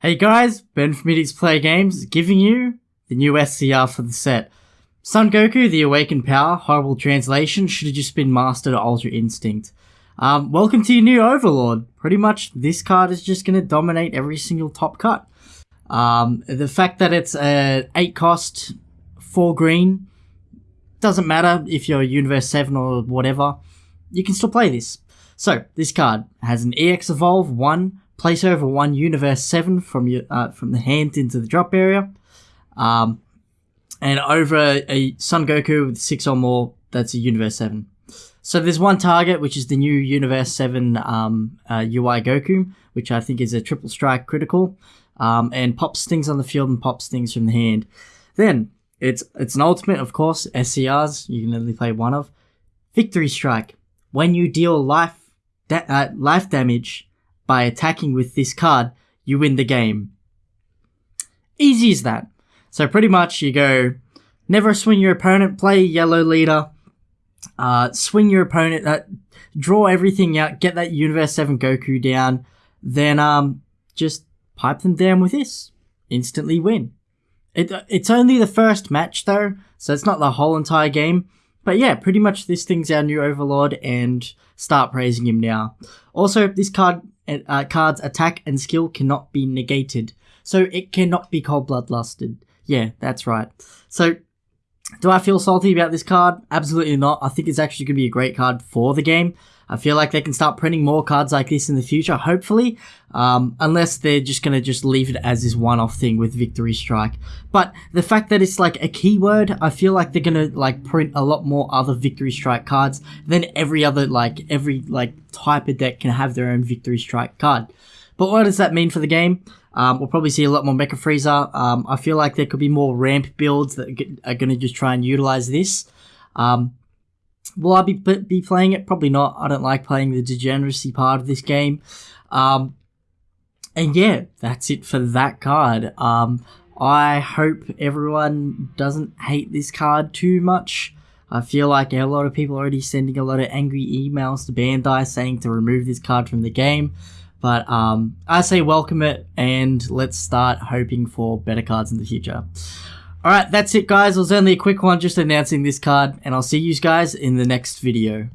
Hey guys, Ben from Idiots Play Games giving you the new SCR for the set. Son Goku, the Awakened Power, horrible translation, should have just been Master Mastered Ultra Instinct. Um, welcome to your new Overlord. Pretty much this card is just going to dominate every single top cut. Um, the fact that it's a 8 cost, 4 green, doesn't matter if you're Universe 7 or whatever, you can still play this. So, this card has an EX Evolve 1, place over 1 Universe 7 from your uh, from the hand into the drop area, um, and over a, Son Goku with 6 or more, that's a Universe 7. So there's one target, which is the new Universe 7 um, uh, UI Goku, which I think is a triple strike critical, um, and pops things on the field and pops things from the hand. Then, it's it's an ultimate, of course, SCRs, you can only play one of. Victory Strike. When you deal life da- uh, life damage by attacking with this card, you win the game. Easy as that. So pretty much you go, never swing your opponent, play yellow leader, uh, swing your opponent, uh, draw everything out, get that Universe 7 Goku down, then um, just pipe them down with this. Instantly win. It, it's only the first match though, so it's not the whole entire game. But yeah, pretty much this thing's our new Overlord, and start praising him now. Also, this card uh, card's attack and skill cannot be negated, so it cannot be cold bloodlusted. Yeah, that's right. So, do I feel salty about this card? Absolutely not. I think it's actually going to be a great card for the game. I feel like they can start printing more cards like this in the future, hopefully, um, unless they're just going to just leave it as this one-off thing with Victory Strike. But the fact that it's like a keyword, I feel like they're going to like print a lot more other Victory Strike cards than every other, like, every like type of deck can have their own Victory Strike card. But what does that mean for the game? Um, we'll probably see a lot more Mecha Frieza. Um, I feel like there could be more ramp builds that are going to just try and utilize this. Um, Will I be be playing it? Probably not. I don't like playing the degeneracy part of this game. Um, and yeah, that's it for that card. Um, I hope everyone doesn't hate this card too much. I feel like a lot of people are already sending a lot of angry emails to Bandai saying to remove this card from the game. But um, I say welcome it and let's start hoping for better cards in the future. Alright, that's it guys. It was only a quick one just announcing this card, and I'll see you guys in the next video.